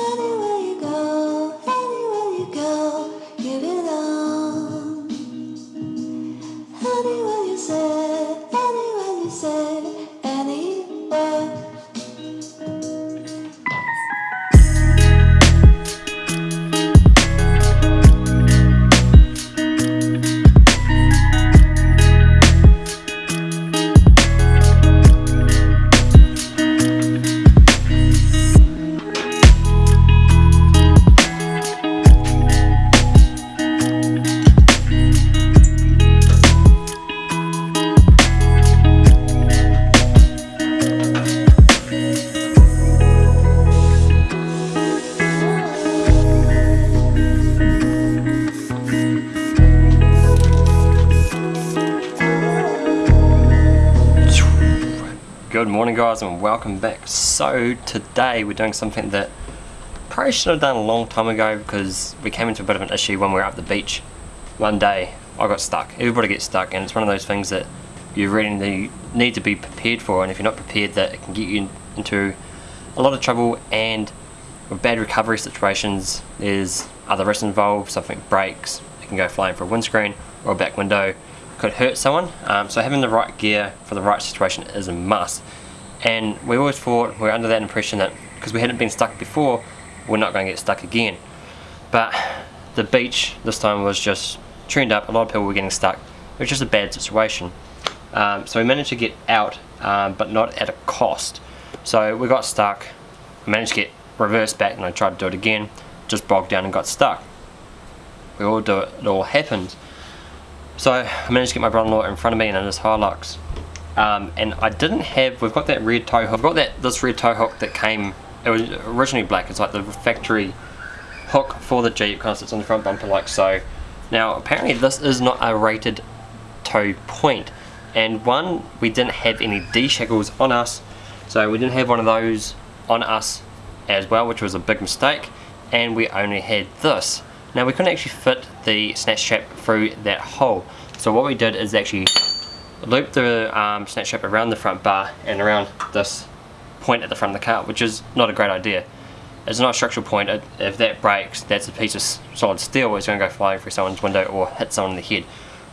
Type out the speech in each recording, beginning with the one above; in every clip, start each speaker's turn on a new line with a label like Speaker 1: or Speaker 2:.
Speaker 1: Anywhere
Speaker 2: Good morning guys and welcome back. So today we're doing something that probably should have done a long time ago because we came into a bit of an issue when we were up the beach. One day I got stuck. Everybody gets stuck and it's one of those things that you really need- to be prepared for and if you're not prepared that it can get you into a lot of trouble and with bad recovery situations there's other risks involved, something breaks, it can go flying for a windscreen or a back window could hurt someone. Um, so having the right gear for the right situation is a must. And we always thought we were under that impression that because we hadn't been stuck before, we're not going to get stuck again. But the beach this time was just tuned up. A lot of people were getting stuck. It was just a bad situation. Um, so we managed to get out, um, but not at a cost. So we got stuck. Managed to get reversed back, and I tried to do it again. Just bogged down and got stuck. We all do it. It all happens. So I managed to get my brother-in-law in front of me and in his Hilux. Um, and I didn't have, we've got that red tow hook, we've got that this red tow hook that came, it was originally black, it's like the factory hook for the Jeep, kind of sits on the front bumper like so. Now apparently this is not a rated tow point, and one, we didn't have any D-shackles on us, so we didn't have one of those on us as well, which was a big mistake, and we only had this. Now we couldn't actually fit the snatch strap through that hole. So what we did is actually loop the um, snatch strap around the front bar and around this point at the front of the car, which is not a great idea. It's not a structural point. It, if that breaks, that's a piece of solid steel. It's going to go flying through someone's window or hit someone in the head.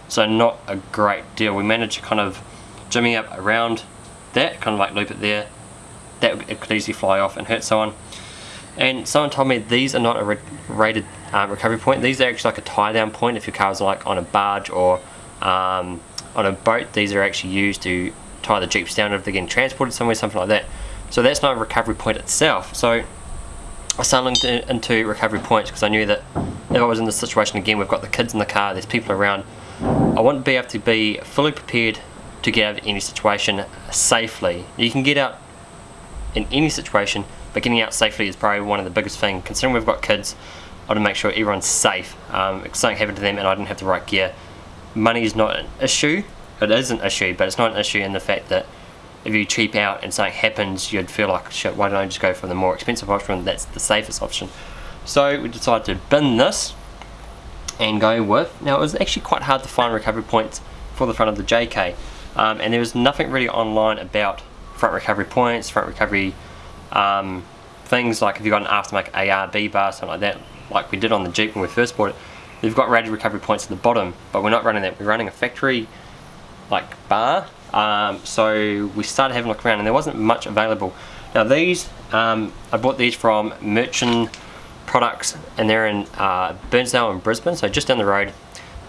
Speaker 2: So not a great deal. We managed to kind of jimmy up around that, kind of like loop it there. That it could easily fly off and hurt someone. And someone told me these are not a ra- rated um, recovery point. These are actually like a tie down point if your car's like on a barge or um, on a boat. These are actually used to tie the jeeps down if they're getting transported somewhere, something like that. So that's not a recovery point itself. So I started into recovery points because I knew that if I was in this situation again, we've got the kids in the car, there's people around. I want to be able to be fully prepared to get out of any situation safely. You can get out in any situation, but getting out safely is probably one of the biggest things. Considering we've got kids, I want to make sure everyone's safe. Um, if something happened to them and I didn't have the right gear, money is not an issue. It is an issue, but it's not an issue in the fact that if you cheap out and something happens, you'd feel like, shit, why don't I just go for the more expensive option? That's the safest option. So we decided to bin this and go with. Now it was actually quite hard to find recovery points for the front of the JK, um, and there was nothing really online about front recovery points, front recovery um, things like if you've got an aftermarket ARB bar, something like that, like we did on the Jeep when we first bought it. They've got rated recovery points at the bottom, but we're not running that. We're running a factory like bar. Um, so we started having a look around, and there wasn't much available. Now these, um, I bought these from Merchant Products, and they're in uh, Burnsdale and Brisbane, so just down the road.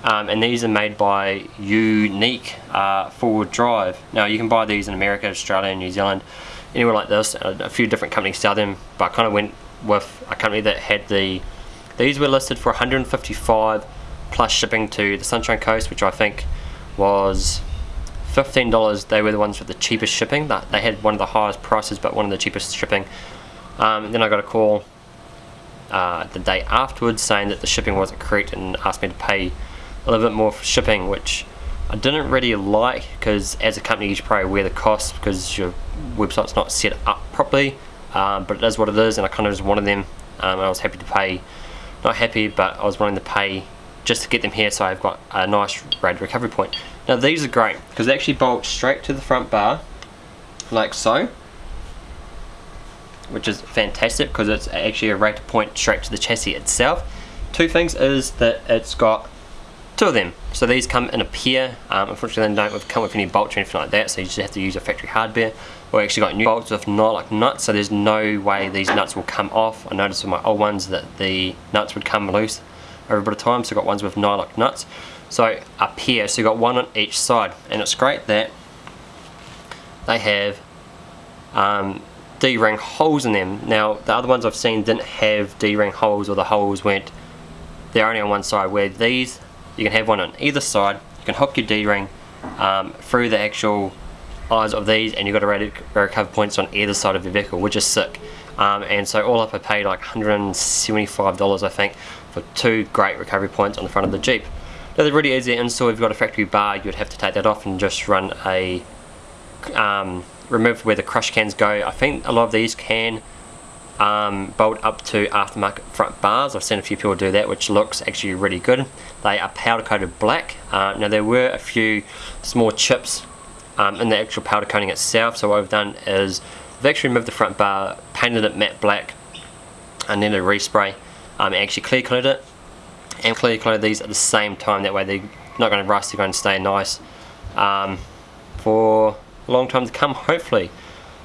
Speaker 2: Um, and these are made by Unique uh, Forward Drive. Now you can buy these in America, Australia, and New Zealand, anywhere like this. A, a few different companies sell them, but I kind of went with a company that had the. These were listed for 155 plus shipping to the Sunshine Coast, which I think was $15. They were the ones with the cheapest shipping. That they had one of the highest prices, but one of the cheapest shipping. Um, then I got a call uh, the day afterwards saying that the shipping wasn't correct and asked me to pay a little bit more for shipping, which I didn't really like because as a company you should probably wear the cost because your website's not set up properly. Um, but it is what it is, and I kind of just wanted them. Um, I was happy to pay, not happy, but I was willing to pay just to get them here so I've got a nice rated recovery point. Now these are great because they actually bolt straight to the front bar, like so. which is fantastic because it's actually a rate point straight to the chassis itself. Two things is that it's got two of them. So these come in a pair. Um, unfortunately, they don't come with any bolts or anything like that, so you just have to use a factory hardware. We actually got new bolts with Nyloc nuts, so there's no way these nuts will come off. I noticed with my old ones that the nuts would come loose over a bit of time, so I got ones with Nyloc nuts. So a pair, so you got one on each side, and it's great that they have um, D-ring holes in them. Now the other ones I've seen didn't have D-ring holes, or the holes went they're only on one side. Where these you can have one on either side. You can hook your D-ring um, through the actual eyes of these and you've got a recover points on either side of your vehicle, which is sick. Um, and so all up I paid like $175 I think for two great recovery points on the front of the Jeep. Now they're really easy to install, if you've got a factory bar you'd have to take that off and just run a um, remove where the crush cans go. I think a lot of these can um, bolt up to aftermarket front bars. I've seen a few people do that which looks actually really good. They are powder coated black. Uh, now there were a few small chips um, in the actual powder coating itself so what we've done is we've actually removed the front bar, painted it matte black and then a respray um, actually clear coated it and clear coated these at the same time that way they're not going to rust, they're going to stay nice um, for a long time to come hopefully.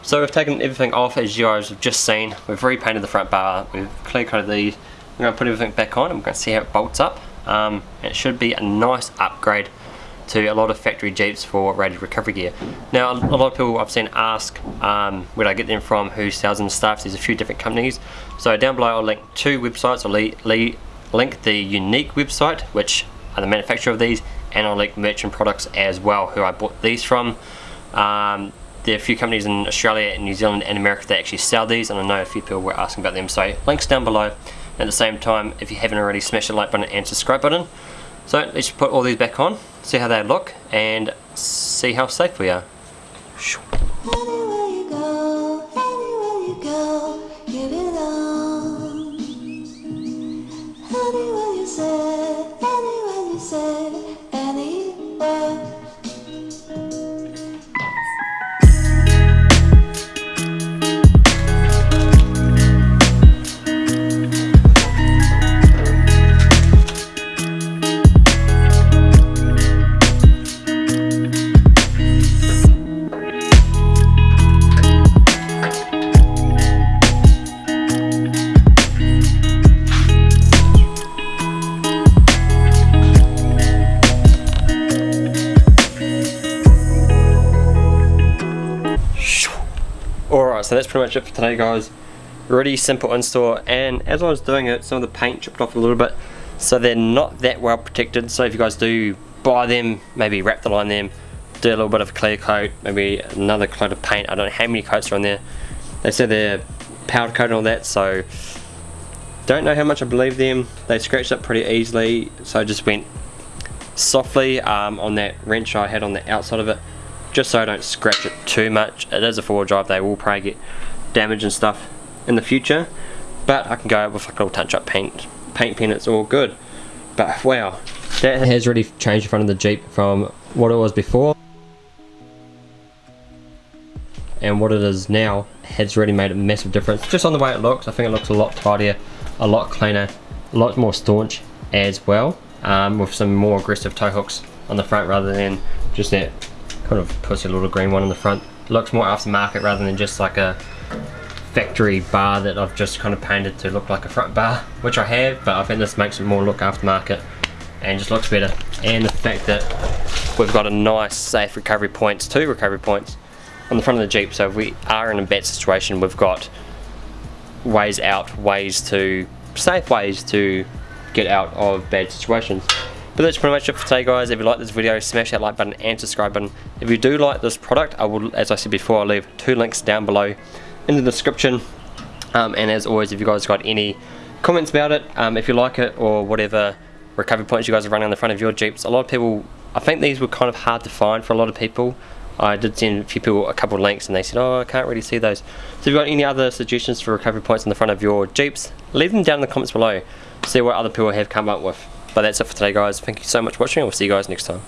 Speaker 2: So we've taken everything off as you guys have just seen. We've repainted the front bar, we've clear coated these. We're going to put everything back on and we're going to see how it bolts up. Um, it should be a nice upgrade to a lot of factory Jeeps for rated recovery gear. Now a lot of people I've seen ask um, where I get them from, who sells them stuff, there's a few different companies. So down below I'll link two websites, I'll link the Unique website, which are the manufacturer of these, and I'll link Merchant Products as well, who I bought these from. Um, there are a few companies in Australia and New Zealand and America that actually sell these and I know a few people were asking about them so links down below. At the same time if you haven't already smash the like button and subscribe button. So let's put all these back on see how they look and see how safe we are so that's pretty much it for today guys. Really simple install and as I was doing it, some of the paint chipped off a little bit so they're not that well protected. So if you guys do buy them, maybe wrap the line them, do a little bit of clear coat, maybe another coat of paint. I don't know how many coats are on there. They said they're powder coat and all that, so don't know how much I believe them. They scratched up pretty easily, so I just went softly um, on that wrench I had on the outside of it just so I don't scratch it too much. It is a four-wheel drive, they will probably get damage and stuff in the future, but I can go with a little touch-up paint, paint pen, it's all good. But wow, that has really changed the front of the Jeep from what it was before and what it is now has really made a massive difference. Just on the way it looks, I think it looks a lot tidier, a lot cleaner, a lot more staunch as well, um, with some more aggressive tow hooks on the front rather than just that of puts a little green one on the front. Looks more aftermarket rather than just like a factory bar that I've just kind of painted to look like a front bar, which I have, but I think this makes it more look aftermarket and just looks better. And the fact that we've got a nice safe recovery points, two recovery points on the front of the Jeep, so if we are in a bad situation, we've got ways out, ways to, safe ways to get out of bad situations. But that's pretty much it for today guys. If you like this video, smash that like button and subscribe button. If you do like this product, I will, as I said before, I'll leave two links down below in the description. Um, and as always, if you guys got any comments about it, um, if you like it or whatever recovery points you guys are running on the front of your Jeeps, a lot of people, I think these were kind of hard to find for a lot of people. I did send a few people a couple of links and they said, oh, I can't really see those. So if you've got any other suggestions for recovery points on the front of your Jeeps, leave them down in the comments below. See what other people have come up with. But that's it for today guys. Thank you so much for watching. I'll see you guys next time.